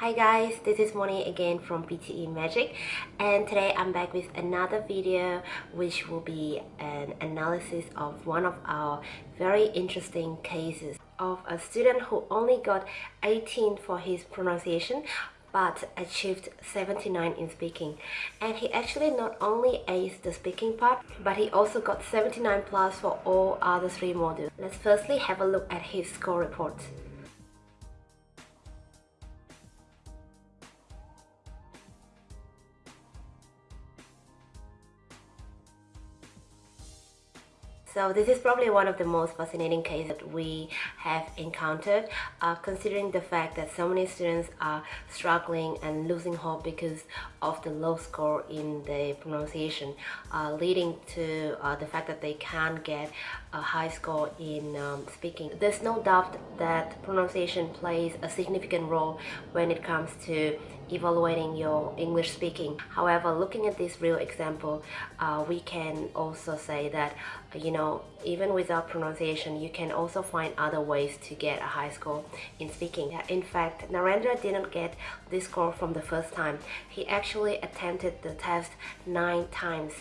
Hi guys, this is Moni again from PTE Magic and today I'm back with another video which will be an analysis of one of our very interesting cases of a student who only got 18 for his pronunciation but achieved 79 in speaking and he actually not only aced the speaking part but he also got 79 plus for all other three modules. Let's firstly have a look at his score report. So this is probably one of the most fascinating cases that we have encountered uh, considering the fact that so many students are struggling and losing hope because of the low score in the pronunciation uh, leading to uh, the fact that they can't get a high score in um, speaking. There's no doubt that pronunciation plays a significant role when it comes to evaluating your English speaking. However, looking at this real example, uh, we can also say that, you know, even without pronunciation, you can also find other ways to get a high score in speaking. In fact, Narendra didn't get this score from the first time. He actually attempted the test nine times.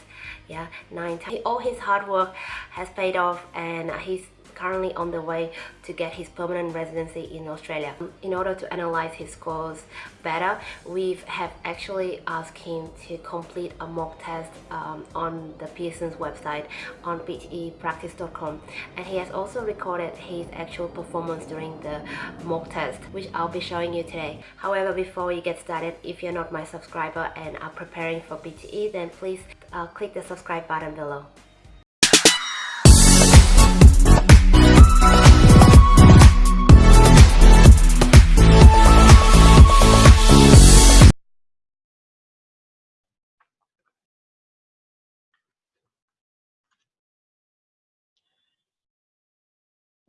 Yeah, nine times. All his hard work has paid off and he's currently on the way to get his permanent residency in Australia. In order to analyze his scores better, we have actually asked him to complete a mock test um, on the Pearson's website on ptepractice.com and he has also recorded his actual performance during the mock test which I'll be showing you today. However, before we get started, if you're not my subscriber and are preparing for PTE, then please uh, click the subscribe button below.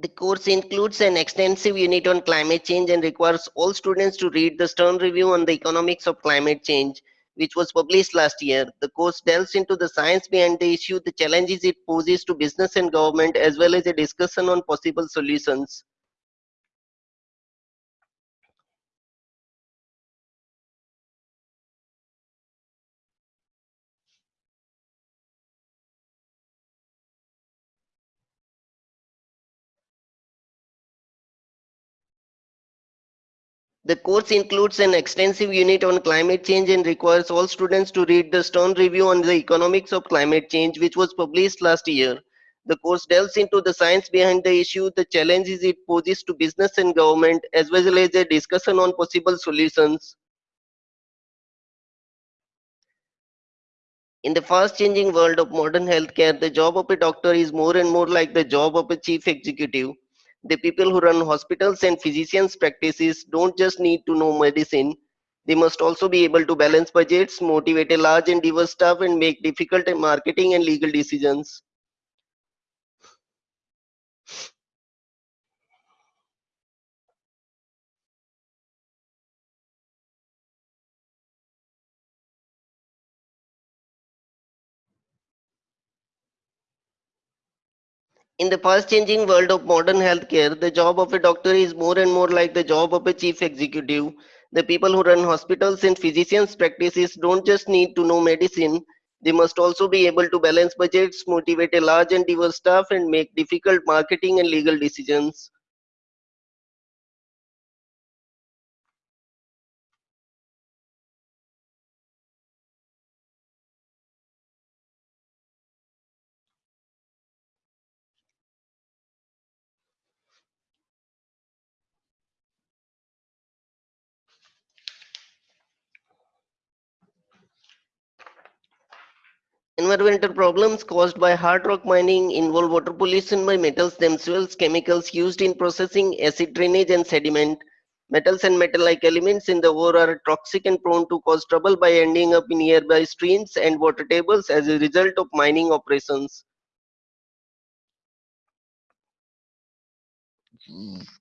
The course includes an extensive unit on climate change and requires all students to read the Stern Review on the Economics of Climate Change, which was published last year. The course delves into the science behind the issue, the challenges it poses to business and government, as well as a discussion on possible solutions. The course includes an extensive unit on climate change and requires all students to read the Stern Review on the Economics of Climate Change, which was published last year. The course delves into the science behind the issue, the challenges it poses to business and government, as well as a discussion on possible solutions. In the fast changing world of modern healthcare, the job of a doctor is more and more like the job of a chief executive. The people who run hospitals and physicians' practices don't just need to know medicine, they must also be able to balance budgets, motivate a large and diverse staff, and make difficult marketing and legal decisions. In the fast changing world of modern healthcare, the job of a doctor is more and more like the job of a chief executive. The people who run hospitals and physicians' practices don't just need to know medicine, they must also be able to balance budgets, motivate a large and diverse staff, and make difficult marketing and legal decisions. Environmental problems caused by hard rock mining involve water pollution by metals themselves, chemicals used in processing, acid drainage, and sediment. Metals and metal-like elements in the ore are toxic and prone to cause trouble by ending up in nearby streams and water tables as a result of mining operations. Hmm.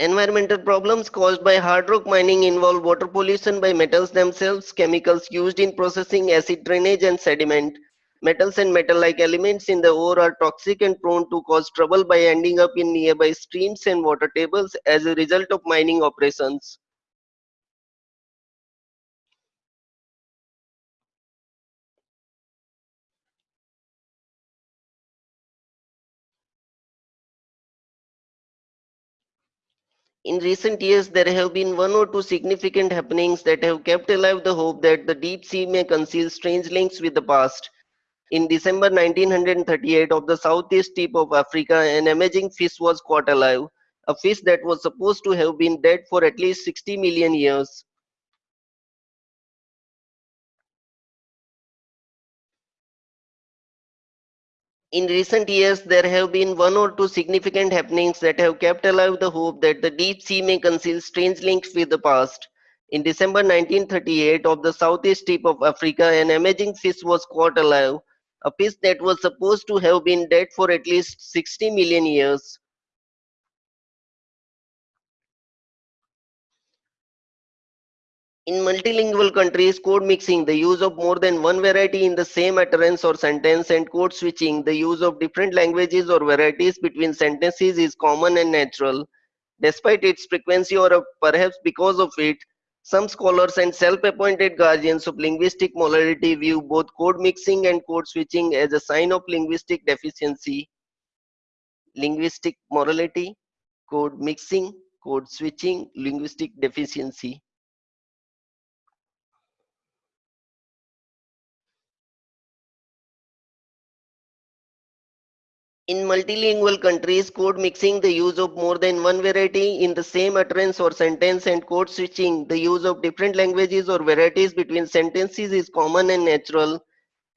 Environmental problems caused by hard rock mining involve water pollution by metals themselves, chemicals used in processing, acid drainage, and sediment. Metals and metal-like elements in the ore are toxic and prone to cause trouble by ending up in nearby streams and water tables as a result of mining operations. In recent years, there have been one or two significant happenings that have kept alive the hope that the deep sea may conceal strange links with the past. In December 1938, of the southeast tip of Africa, an amazing fish was caught alive, a fish that was supposed to have been dead for at least 60 million years. In recent years, there have been one or two significant happenings that have kept alive the hope that the deep sea may conceal strange links with the past. In December 1938, of the southeast tip of Africa, an amazing fish was caught alive, a fish that was supposed to have been dead for at least 60 million years. In multilingual countries, code mixing, the use of more than one variety in the same utterance or sentence, and code switching, the use of different languages or varieties between sentences is common and natural. Despite its frequency or uh, perhaps because of it, some scholars and self-appointed guardians of linguistic morality view both code mixing and code switching as a sign of linguistic deficiency. Linguistic morality, code mixing, code switching, linguistic deficiency. In multilingual countries, code mixing, the use of more than one variety in the same utterance or sentence, and code switching, the use of different languages or varieties between sentences is common and natural.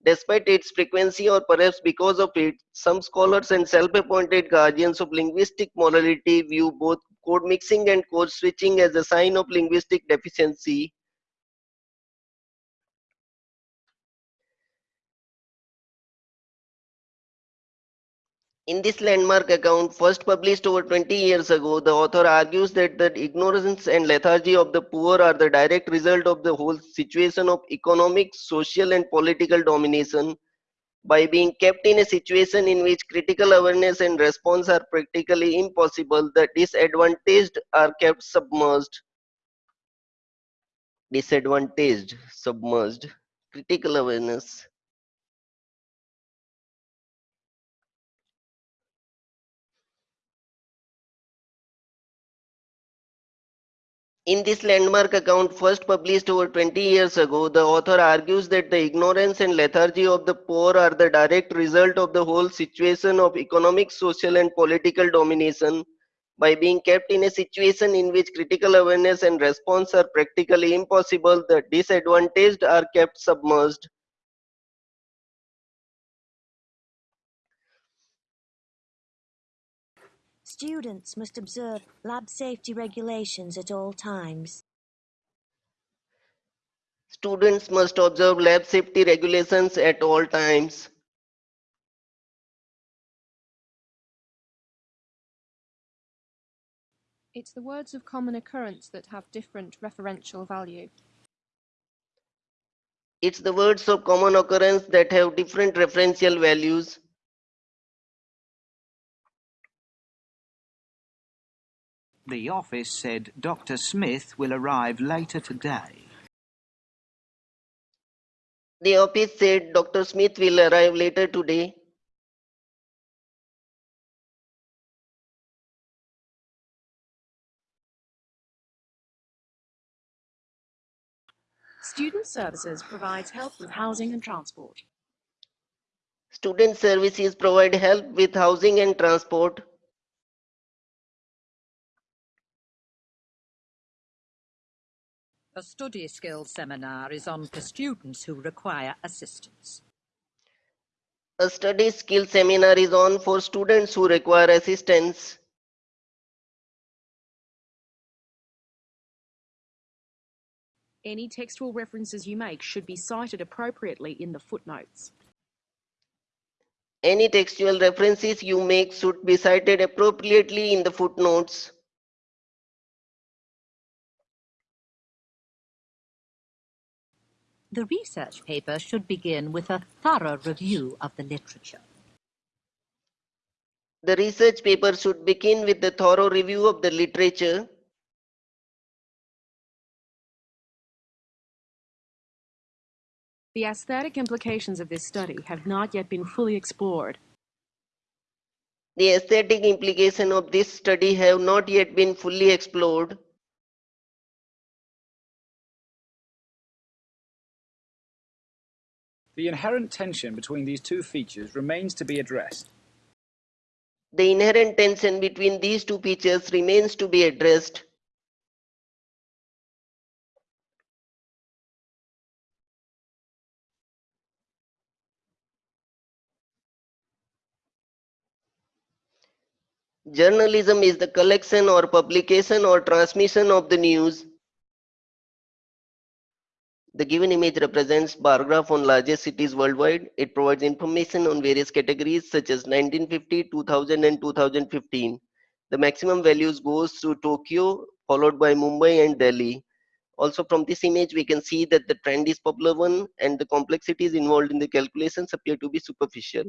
Despite its frequency or perhaps because of it, some scholars and self-appointed guardians of linguistic morality view both code mixing and code switching as a sign of linguistic deficiency. In this landmark account, first published over 20 years ago, the author argues that the ignorance and lethargy of the poor are the direct result of the whole situation of economic, social, and political domination. By being kept in a situation in which critical awareness and response are practically impossible, the disadvantaged are kept submerged. Disadvantaged, submerged, critical awareness. In this landmark account, first published over 20 years ago, the author argues that the ignorance and lethargy of the poor are the direct result of the whole situation of economic, social, and political domination. By being kept in a situation in which critical awareness and response are practically impossible, the disadvantaged are kept submerged. Students must observe lab safety regulations at all times. Students must observe lab safety regulations at all times. It's the words of common occurrence that have different referential value. It's the words of common occurrence that have different referential values. The office said Dr. Smith will arrive later today. The office said Dr. Smith will arrive later today. Student Services provides help with housing and transport. Student services provide help with housing and transport. A study skills seminar is on for students who require assistance. A study skill seminar is on for students who require assistance. Any textual references you make should be cited appropriately in the footnotes. Any textual references you make should be cited appropriately in the footnotes. The research paper should begin with a thorough review of the literature. The research paper should begin with a thorough review of the literature. The aesthetic implications of this study have not yet been fully explored. The aesthetic implications of this study have not yet been fully explored. The inherent tension between these two features remains to be addressed. The inherent tension between these two features remains to be addressed. Journalism is the collection or publication or transmission of the news. The given image represents bar graph on largest cities worldwide. It provides information on various categories such as 1950, 2000 and 2015. The maximum values goes to Tokyo followed by Mumbai and Delhi. Also from this image we can see that the trend is popular one and the complexities involved in the calculations appear to be superficial.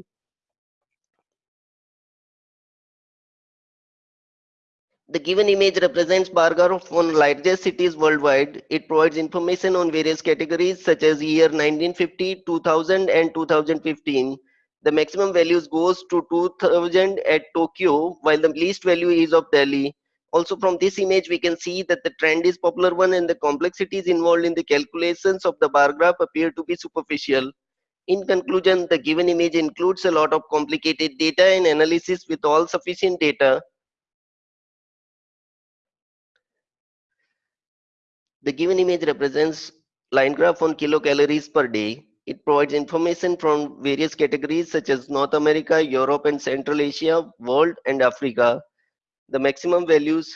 The given image represents bar graph on largest cities worldwide. It provides information on various categories such as year 1950, 2000 and 2015. The maximum values goes to 2000 at Tokyo while the least value is of Delhi. Also from this image we can see that the trend is popular one and the complexities involved in the calculations of the bar graph appear to be superficial. In conclusion, the given image includes a lot of complicated data and analysis with all sufficient data. The given image represents line graph on kilocalories per day. It provides information from various categories such as North America, Europe and Central Asia, world and Africa. The maximum values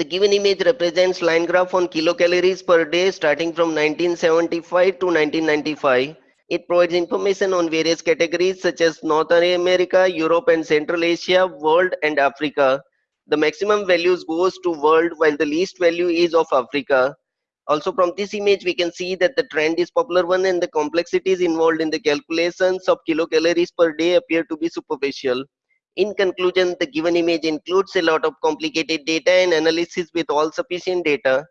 The given image represents line graph on kilocalories per day starting from 1975 to 1995. It provides information on various categories such as North America, Europe and Central Asia, world and Africa. The maximum values goes to world while the least value is of Africa. Also from this image we can see that the trend is popular one and the complexities involved in the calculations of kilocalories per day appear to be superficial. In conclusion, the given image includes a lot of complicated data and analysis with all sufficient data.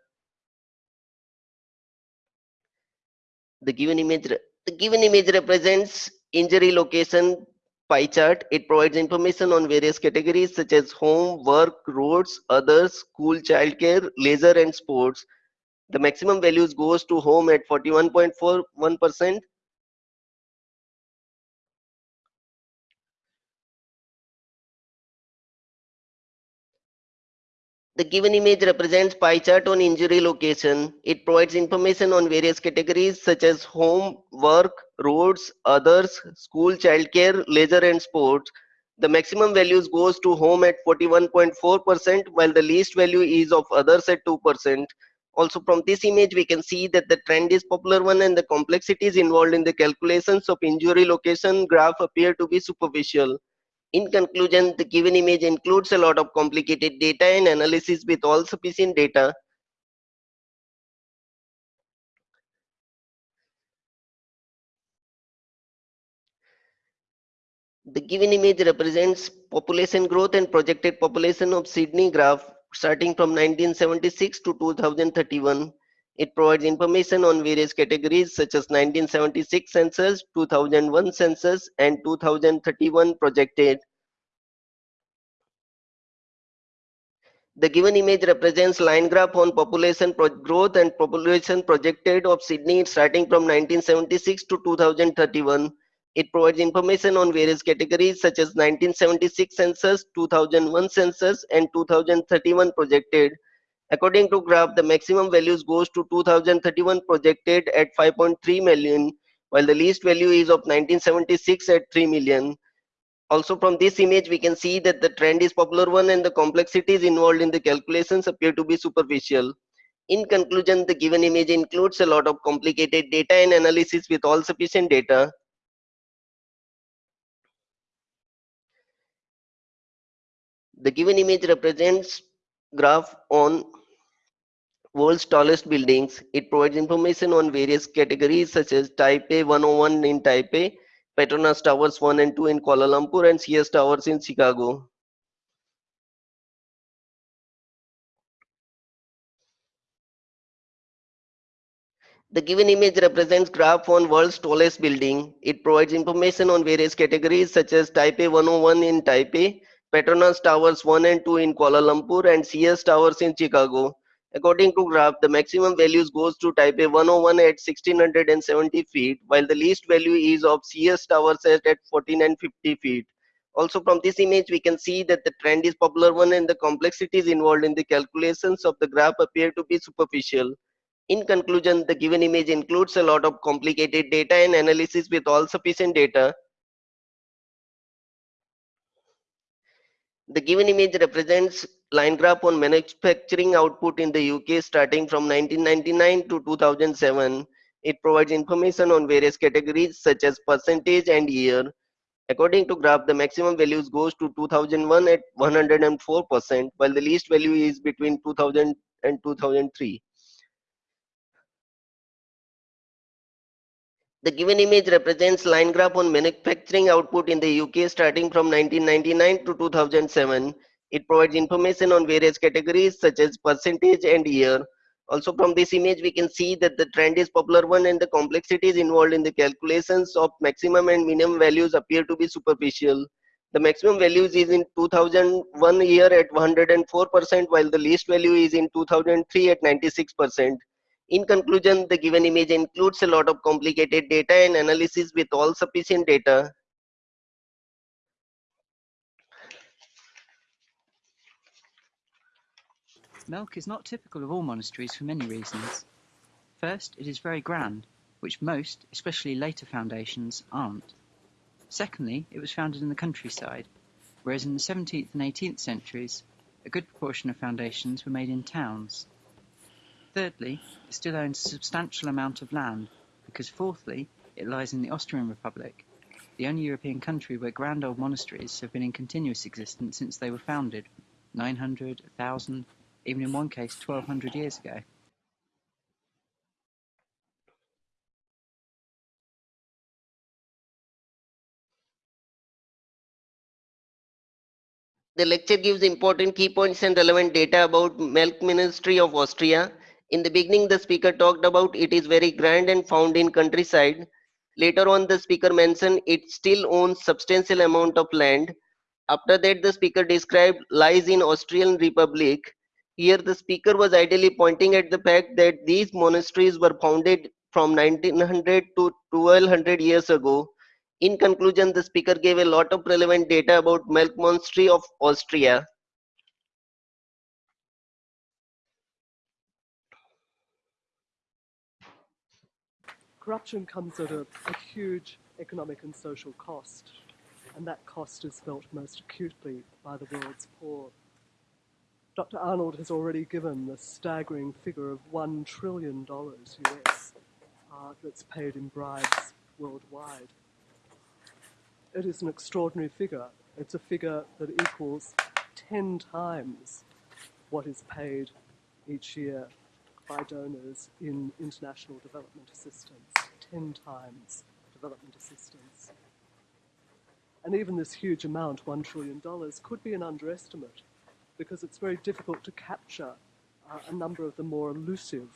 The given image, the given image represents injury location pie chart. It provides information on various categories such as home, work, roads, others, school, childcare, leisure and sports. The maximum values goes to home at 41.41%, The given image represents pie chart on injury location. It provides information on various categories such as home, work, roads, others, school, childcare, leisure and sports. The maximum values goes to home at 41.4% while the least value is of others at 2%. Also from this image we can see that the trend is popular one and the complexities involved in the calculations of injury location graph appear to be superficial. In conclusion, the given image includes a lot of complicated data and analysis with all sufficient data. The given image represents population growth and projected population of Sydney graph starting from 1976 to 2031. It provides information on various categories such as 1976 census, 2001 census, and 2031 projected. The given image represents line graph on population growth and population projected of Sydney starting from 1976 to 2031. It provides information on various categories such as 1976 census, 2001 census, and 2031 projected. According to graph, the maximum values goes to 2031 projected at 5.3 million, while the least value is of 1976 at 3 million. Also from this image, we can see that the trend is popular one and the complexities involved in the calculations appear to be superficial. In conclusion, the given image includes a lot of complicated data and analysis with all sufficient data. The given image represents graph on world's tallest buildings. It provides information on various categories such as Taipei 101 in Taipei, Petronas Towers 1 and 2 in Kuala Lumpur and Sears Towers in Chicago. The given image represents graph on world's tallest building. It provides information on various categories such as Taipei 101 in Taipei, Petronas Towers 1 and 2 in Kuala Lumpur and Sears Towers in Chicago. According to graph, the maximum values goes to Taipei 101 at 1670 feet, while the least value is of Sears Tower set at 1450 feet. Also from this image, we can see that the trend is popular one and the complexities involved in the calculations of the graph appear to be superficial. In conclusion, the given image includes a lot of complicated data and analysis with all sufficient data. The given image represents line graph on manufacturing output in the UK starting from 1999 to 2007. It provides information on various categories such as percentage and year. According to graph, the maximum values goes to 2001 at 104%, while the least value is between 2000 and 2003. The given image represents line graph on manufacturing output in the UK starting from 1999 to 2007. It provides information on various categories such as percentage and year. Also from this image, we can see that the trend is popular one and the complexities involved in the calculations of maximum and minimum values appear to be superficial. The maximum values is in 2001 year at 104% while the least value is in 2003 at 96%. In conclusion, the given image includes a lot of complicated data and analysis with all sufficient data. Melk is not typical of all monasteries for many reasons. First, it is very grand, which most, especially later foundations, aren't. Secondly, it was founded in the countryside, whereas in the 17th and 18th centuries, a good proportion of foundations were made in towns. Thirdly, it still owns a substantial amount of land, because fourthly, it lies in the Austrian Republic, the only European country where grand old monasteries have been in continuous existence since they were founded, 900, 1000, even in one case 1200 years ago. The lecture gives important key points and relevant data about Melk Ministry of Austria in the beginning, the speaker talked about it is very grand and found in countryside. Later on, the speaker mentioned it still owns substantial amount of land. After that, the speaker described lies in Austrian Republic. Here, the speaker was ideally pointing at the fact that these monasteries were founded from 1900 to 1200 years ago. In conclusion, the speaker gave a lot of relevant data about Melk Monastery of Austria. Corruption comes at a, a, huge economic and social cost, and that cost is felt most acutely by the world's poor. Dr. Arnold has already given the staggering figure of $1 trillion US uh, that's paid in bribes worldwide. It is an extraordinary figure. It's a figure that equals 10 times what is paid each year by donors in international development assistance, 10 times development assistance. And even this huge amount, $1 trillion, could be an underestimate because it's very difficult to capture uh, a number of the more elusive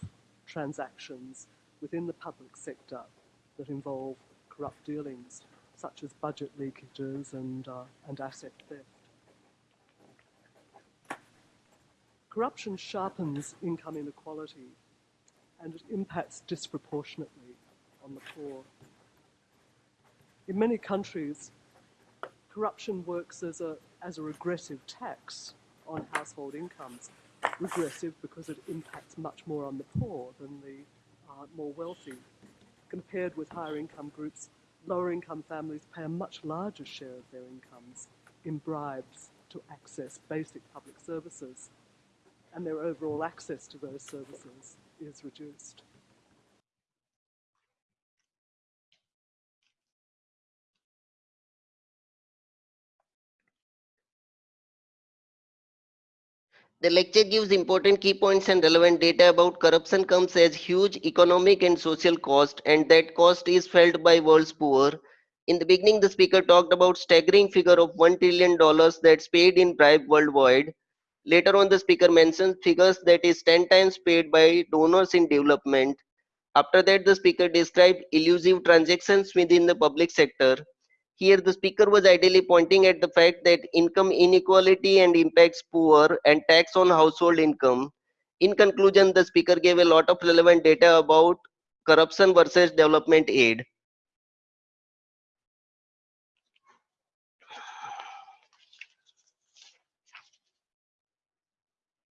transactions within the public sector that involve corrupt dealings, such as budget leakages and, uh, and asset theft. Corruption sharpens income inequality and it impacts disproportionately on the poor. In many countries, corruption works as a, as a regressive tax on household incomes. Regressive because it impacts much more on the poor than the uh, more wealthy. Compared with higher income groups, lower income families pay a much larger share of their incomes in bribes to access basic public services and their overall access to those services is reduced. The lecture gives important key points and relevant data about corruption comes as huge economic and social cost and that cost is felt by world's poor. In the beginning, the speaker talked about staggering figure of $1 trillion that's paid in bribe worldwide. Later on, the speaker mentions figures that is 10 times paid by donors in development. After that, the speaker described elusive transactions within the public sector. Here, the speaker was ideally pointing at the fact that income inequality and impacts poor and tax on household income. In conclusion, the speaker gave a lot of relevant data about corruption versus development aid.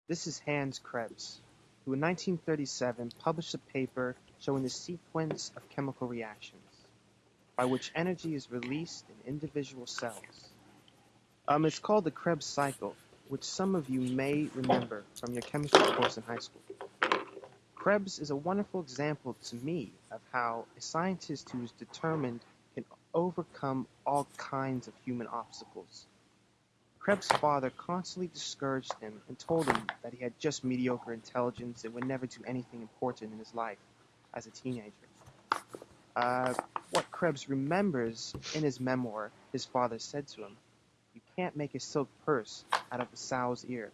This is Hans Krebs, who in 1937 published a paper showing the sequence of chemical reactions by which energy is released in individual cells. Um, it's called the Krebs cycle, which some of you may remember from your chemistry course in high school. Krebs is a wonderful example to me of how a scientist who is determined can overcome all kinds of human obstacles. Krebs' father constantly discouraged him and told him that he had just mediocre intelligence and would never do anything important in his life as a teenager. Uh, what Krebs remembers in his memoir, his father said to him, You can't make a silk purse out of a sow's ear.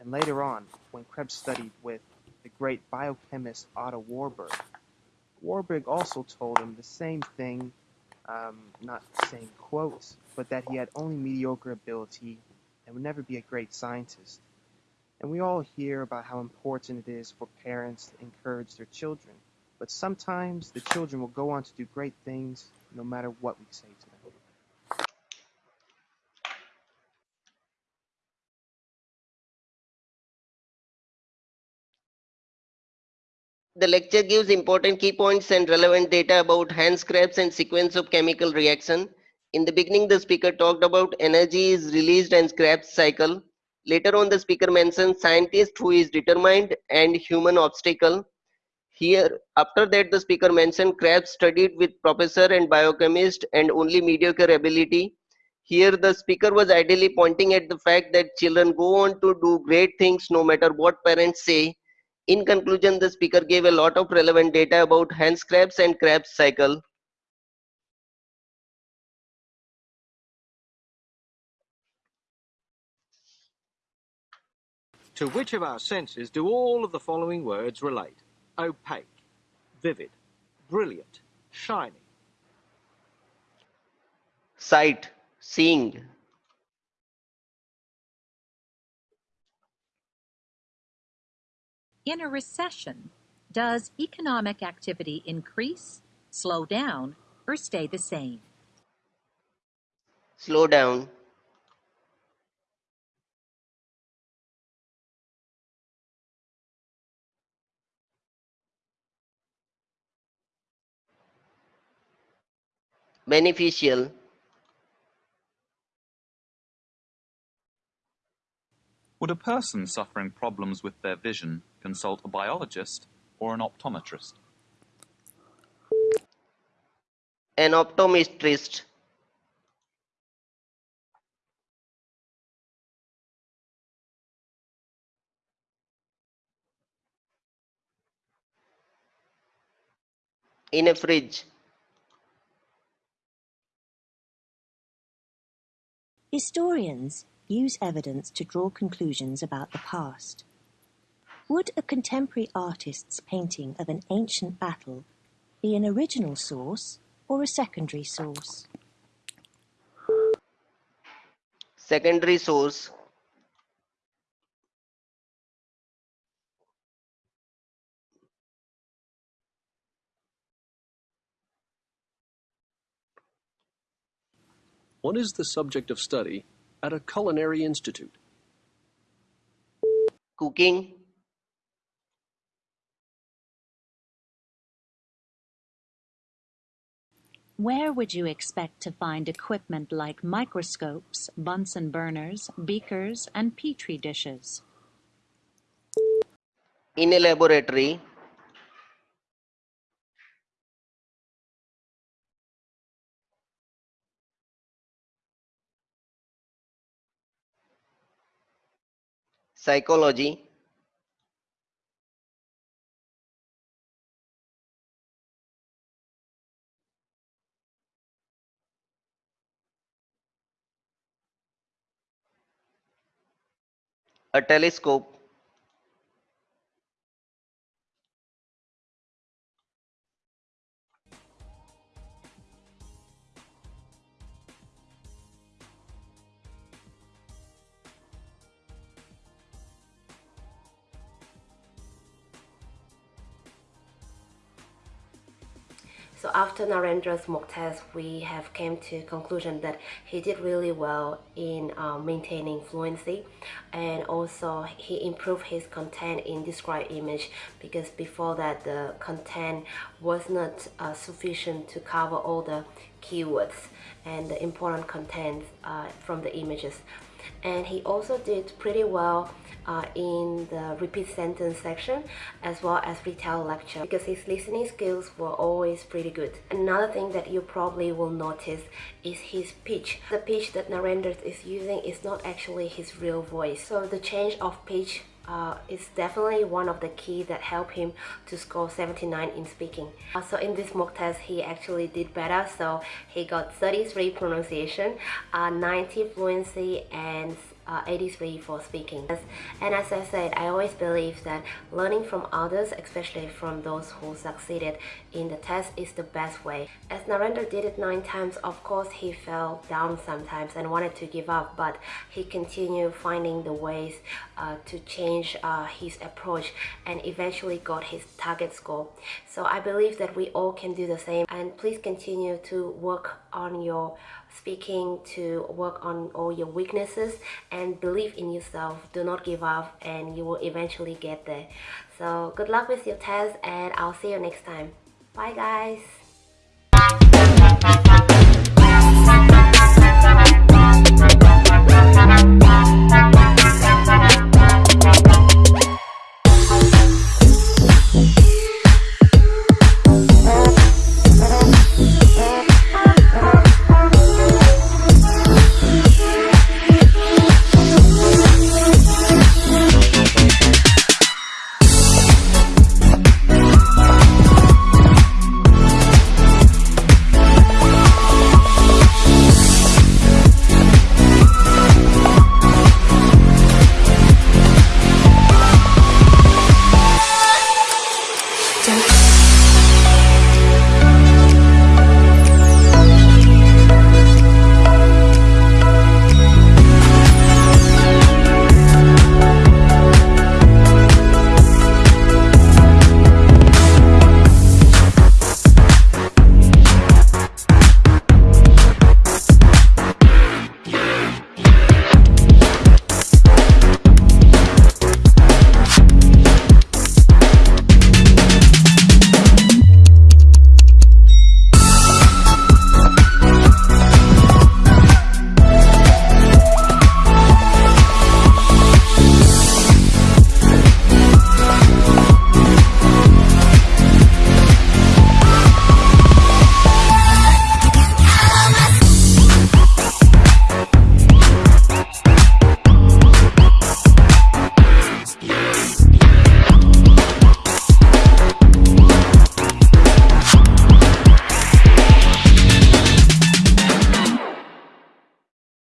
And later on, when Krebs studied with the great biochemist Otto Warburg, Warburg also told him the same thing, um, not saying quotes, but that he had only mediocre ability and would never be a great scientist. And we all hear about how important it is for parents to encourage their children but sometimes the children will go on to do great things no matter what we say to them. The lecture gives important key points and relevant data about Hans Krebs and sequence of chemical reaction. In the beginning, the speaker talked about energy is released and Krebs cycle. Later on, the speaker mentioned scientist who is determined and human obstacle. Here, after that, the speaker mentioned Krebs studied with professor and biochemist and only mediocre ability. Here, the speaker was ideally pointing at the fact that children go on to do great things no matter what parents say. In conclusion, the speaker gave a lot of relevant data about Hans Krebs and Krebs cycle. To which of our senses do all of the following words relate? Opaque, vivid, brilliant, shining. Sight, seeing. In a recession, does economic activity increase, slow down, or stay the same? Slow down. Beneficial Would a person suffering problems with their vision consult a biologist or an optometrist? An optometrist. In a fridge. Historians use evidence to draw conclusions about the past. Would a contemporary artist's painting of an ancient battle be an original source or a secondary source? Secondary source. What is the subject of study at a culinary institute? Cooking. Where would you expect to find equipment like microscopes, Bunsen burners, beakers, and petri dishes? In a laboratory. Psychology, a telescope, So after Narendra's mock test, we have came to conclusion that he did really well in uh, maintaining fluency and also he improved his content in describe image because before that the content was not uh, sufficient to cover all the keywords and the important content uh, from the images and he also did pretty well uh, in the repeat sentence section as well as retell lecture because his listening skills were always pretty good. Another thing that you probably will notice is his pitch. The pitch that Narendra is using is not actually his real voice. So the change of pitch uh, is definitely one of the key that help him to score 79 in speaking. Uh, so in this mock test, he actually did better. So he got 33 pronunciation, uh, 90 fluency, and uh, 83 for speaking. And as I said, I always believe that learning from others, especially from those who succeeded in the test, is the best way. As Narendra did it nine times, of course he fell down sometimes and wanted to give up, but he continued finding the ways uh, to change uh, his approach and eventually got his target score. So I believe that we all can do the same and please continue to work on your speaking to work on all your weaknesses and believe in yourself. Do not give up and you will eventually get there. So good luck with your test and I'll see you next time. Bye guys